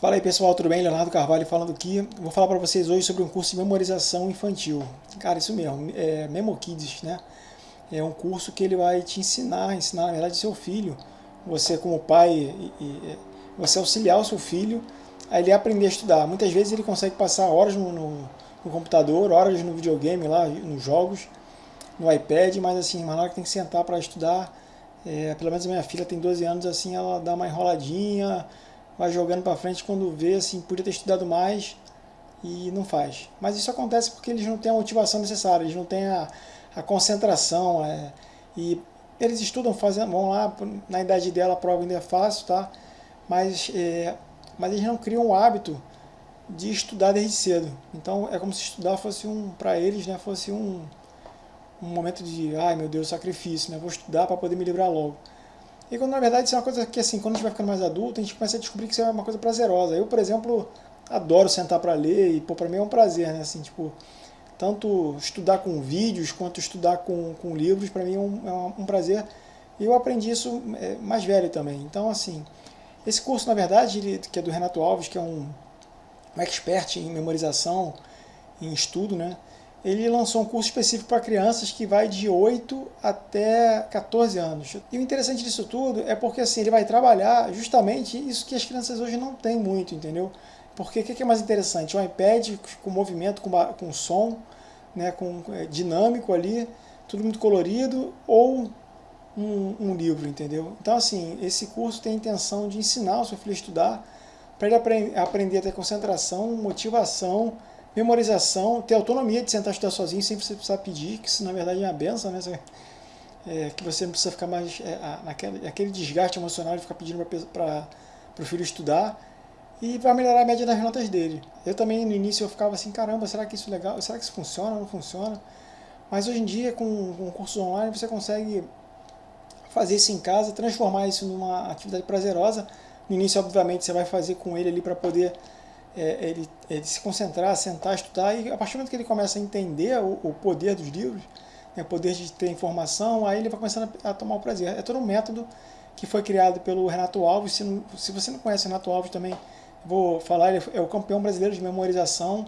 Fala aí pessoal, tudo bem? Leonardo Carvalho falando aqui. Vou falar para vocês hoje sobre um curso de memorização infantil. Cara, isso mesmo, é Memo Kids, né? É um curso que ele vai te ensinar, ensinar na verdade seu filho, você como pai, e, e, você auxiliar o seu filho a ele aprender a estudar. Muitas vezes ele consegue passar horas no, no, no computador, horas no videogame lá, nos jogos, no iPad, mas assim, na hora que tem que sentar para estudar, é, pelo menos minha filha tem 12 anos, assim, ela dá uma enroladinha, vai jogando para frente quando vê, assim, podia ter estudado mais e não faz. Mas isso acontece porque eles não têm a motivação necessária, eles não têm a, a concentração, é, e eles estudam, fazem, vão lá, na idade dela a prova ainda é fácil, tá? Mas, é, mas eles não criam o hábito de estudar desde cedo. Então é como se estudar fosse um, para eles, né, fosse um, um momento de, ai meu Deus, sacrifício, né, vou estudar para poder me livrar logo. E quando na verdade isso é uma coisa que assim, quando a gente vai ficando mais adulto, a gente começa a descobrir que isso é uma coisa prazerosa. Eu, por exemplo, adoro sentar para ler e pô, para mim é um prazer, né? Assim, tipo, tanto estudar com vídeos quanto estudar com, com livros, para mim é um, é um prazer. E eu aprendi isso é, mais velho também. Então, assim, esse curso, na verdade, ele, que é do Renato Alves, que é um, um expert em memorização, em estudo, né? Ele lançou um curso específico para crianças que vai de 8 até 14 anos. E o interessante disso tudo é porque assim, ele vai trabalhar justamente isso que as crianças hoje não têm muito, entendeu? Porque o que é mais interessante? Um iPad com movimento, com, com som, né, com é, dinâmico ali, tudo muito colorido, ou um, um, livro, entendeu? Então assim, esse curso tem a intenção de ensinar o seu filho a estudar, para ele apre aprender a ter concentração, motivação, memorização, ter autonomia de sentar e estudar sozinho sem você precisar pedir, que isso na verdade é uma benção, né? É, que você não precisa ficar mais é, naquele, aquele desgaste emocional de ficar pedindo para o filho estudar e vai melhorar a média das notas dele. Eu também no início eu ficava assim, caramba, será que isso é legal? Será que isso funciona? Não funciona? Mas hoje em dia com, com cursos online você consegue fazer isso em casa, transformar isso numa atividade prazerosa. No início, obviamente, você vai fazer com ele ali para poder é, ele, ele, se concentrar, sentar, estudar, e a partir do momento que ele começa a entender o, o poder dos livros, né, o poder de ter informação, aí ele vai começando a, a, tomar o prazer. É todo um método que foi criado pelo Renato Alves, se, não, se você não conhece o Renato Alves também, vou falar, ele é o campeão brasileiro de memorização,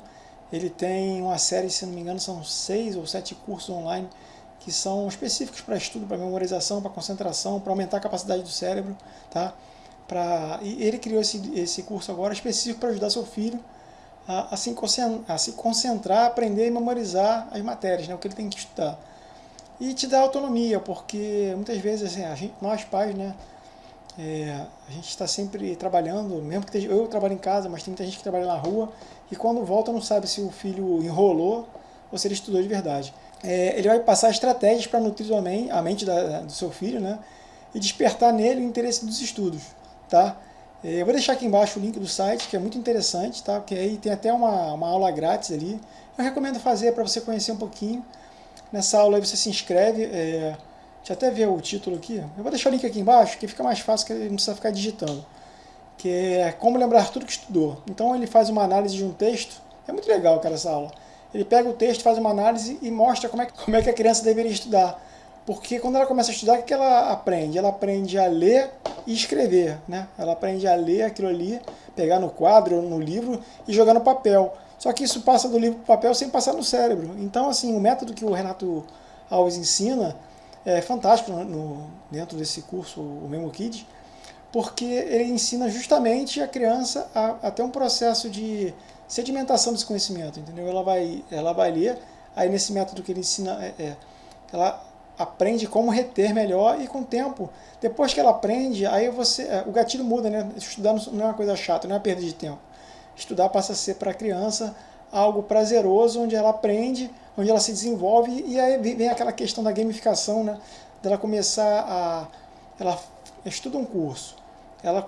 ele tem uma série, se não me engano, são seis ou sete cursos online que são específicos para estudo, para memorização, para concentração, para aumentar a capacidade do cérebro, tá? Pra, e ele criou esse, esse curso agora específico para ajudar seu filho a, a, se a, se concentrar, aprender e memorizar as matérias, né, o que ele tem que estudar. E te dá autonomia, porque muitas vezes assim, a gente, nós pais, né, é, a gente está sempre trabalhando, mesmo que eu trabalho em casa, mas tem muita gente que trabalha na rua, e quando volta não sabe se o filho enrolou ou se ele estudou de verdade. É, ele vai passar estratégias para nutrir a mente da, do seu filho, né, e despertar nele o interesse dos estudos tá? É, eu vou deixar aqui embaixo o link do site, que é muito interessante, tá? Porque aí tem até uma, uma aula grátis ali. Eu recomendo fazer para você conhecer um pouquinho. Nessa aula aí você se inscreve, é... deixa eu até ver o título aqui. Eu vou deixar o link aqui embaixo, que fica mais fácil, que não precisa ficar digitando. Que é como lembrar tudo que estudou. Então ele faz uma análise de um texto, é muito legal, cara, essa aula. Ele pega o texto, faz uma análise e mostra como é, como é que a criança deveria estudar. Porque quando ela começa a estudar, o que ela aprende? Ela aprende a ler e escrever. Né? Ela aprende a ler aquilo ali, pegar no quadro no livro e jogar no papel. Só que isso passa do livro para o papel sem passar no cérebro. Então, assim, o método que o Renato Alves ensina é fantástico no, dentro desse curso, o Memo Kids, porque ele ensina justamente a criança a, a, ter um processo de sedimentação desse conhecimento, entendeu? Ela vai, ela vai ler, aí nesse método que ele ensina, é, é, ela aprende como reter melhor e com o tempo, depois que ela aprende, aí você, é, o gatilho muda, né? Estudar não é uma coisa chata, não é uma perda de tempo. Estudar passa a ser para a criança algo prazeroso, onde ela aprende, onde ela se desenvolve, e aí vem aquela questão da gamificação, né? Dela começar a... Ela estuda um curso, ela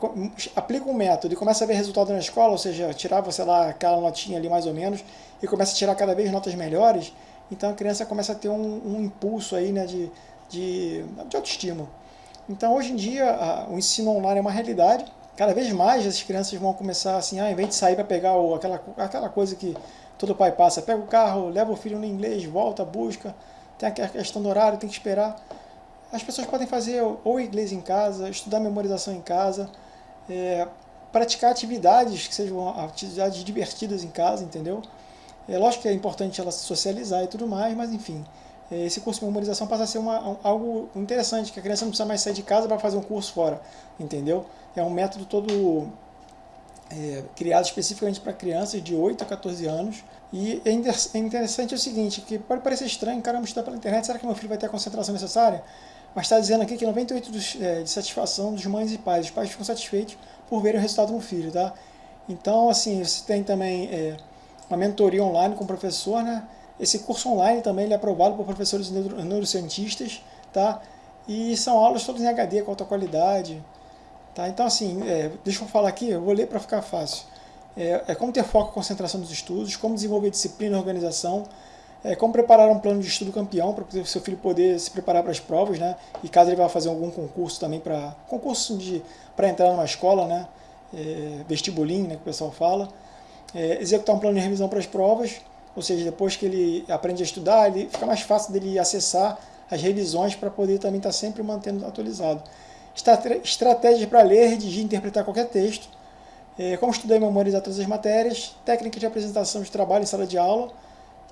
aplica um método e começa a ver resultado na escola, ou seja, tirava, sei lá, aquela notinha ali mais ou menos, e começa a tirar cada vez notas melhores, então a criança começa a ter um, um impulso aí, né, de, de, de autoestima. Então hoje em dia a, o ensino online é uma realidade, cada vez mais as crianças vão começar assim, ah, em vez de sair para pegar o, aquela, aquela coisa que todo pai passa, pega o carro, leva o filho no inglês, volta, busca, tem a questão do horário, tem que esperar. As pessoas podem fazer ou inglês em casa, estudar memorização em casa, é, praticar atividades que sejam atividades divertidas em casa, entendeu? É lógico que é importante ela socializar e tudo mais, mas enfim, é, esse curso de memorização passa a ser uma, algo interessante, que a criança não precisa mais sair de casa para fazer um curso fora, entendeu? É um método todo é, criado especificamente para crianças de 8 a 14 anos. E é, é interessante o seguinte, que pode parecer estranho, caramba, estudar pela internet, será que meu filho vai ter a concentração necessária? Mas está dizendo aqui que 98% dos, é, de satisfação dos mães e pais, os pais ficam satisfeitos por verem o resultado no filho, tá? Então, assim, você tem também é, uma mentoria online com o professor, né? Esse curso online também ele é aprovado por professores neuro, neurocientistas, tá? E são aulas todas em HD, com alta qualidade, tá? Então, assim, é, deixa eu falar aqui, eu vou ler para ficar fácil. É, é, como ter foco e concentração nos estudos, como desenvolver disciplina e organização, é, como preparar um plano de estudo campeão para o seu filho poder se preparar para as provas, né? E caso ele vá fazer algum concurso também para concurso de para entrar numa escola, né? É, vestibulinho, né? Que o pessoal fala. É, executar um plano de revisão para as provas, ou seja, depois que ele aprende a estudar, ele fica mais fácil dele acessar as revisões para poder também estar tá sempre mantendo atualizado. Estratégias para ler, redigir e interpretar qualquer texto. É, como estudar e memorizar todas as matérias. Técnica de apresentação de trabalho em sala de aula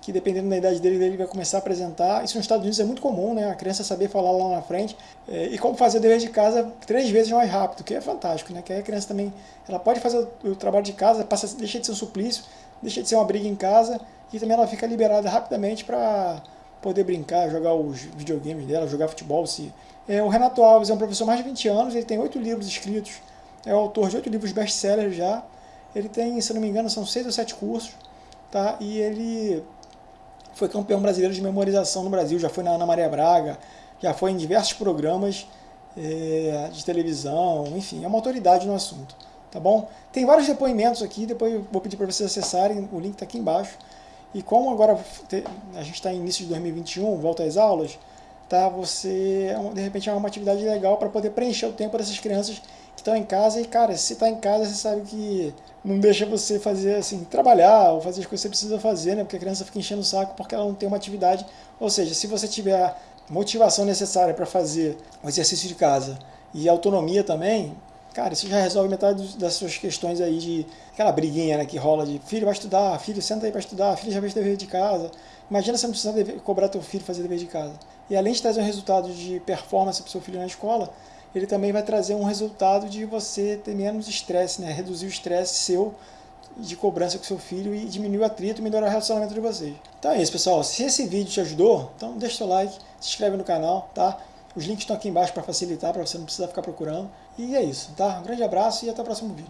que dependendo da idade dele, ele vai começar a apresentar. Isso nos Estados Unidos é muito comum, né? A criança saber falar lá na frente. É, e como fazer o dever de casa três vezes mais rápido, que é fantástico, né? Que aí a criança também, ela pode fazer o trabalho de casa, passa, deixa de ser um suplício, deixa de ser uma briga em casa, e também ela fica liberada rapidamente para poder brincar, jogar os videogames dela, jogar futebol. Se... É, o Renato Alves é um professor mais de 20 anos, ele tem oito livros escritos, é autor de oito livros best-sellers já. Ele tem, se não me engano, são seis ou sete cursos, tá? E ele foi campeão brasileiro de memorização no Brasil, já foi na Ana Maria Braga, já foi em diversos programas é, de televisão, enfim, é uma autoridade no assunto, tá bom? Tem vários depoimentos aqui, depois eu vou pedir para vocês acessarem, o link está aqui embaixo. E como agora a gente está em início de 2021, volta às aulas, tá? Você, é de repente, é uma atividade legal para poder preencher o tempo dessas crianças que estão em casa. E, cara, se está em casa, você sabe que não deixa você fazer, assim, trabalhar ou fazer as coisas que você precisa fazer, né? Porque a criança fica enchendo o saco porque ela não tem uma atividade. Ou seja, se você tiver a motivação necessária para fazer o exercício de casa e autonomia também, cara, isso já resolve metade das suas questões aí de aquela briguinha né, que rola de filho vai estudar, filho senta aí para estudar, filho já fez dever de casa. Imagina você não precisar cobrar teu filho fazer dever de casa. E além de trazer um resultado de performance para o seu filho na escola, ele também vai trazer um resultado de você ter menos estresse, né? reduzir o estresse seu de cobrança com seu filho e diminuir o atrito e melhorar o relacionamento de vocês. Então é isso, pessoal. Se esse vídeo te ajudou, então deixa seu like, se inscreve no canal, tá? Os links estão aqui embaixo para facilitar, para você não precisar ficar procurando. E é isso, tá? Um grande abraço e até o próximo vídeo.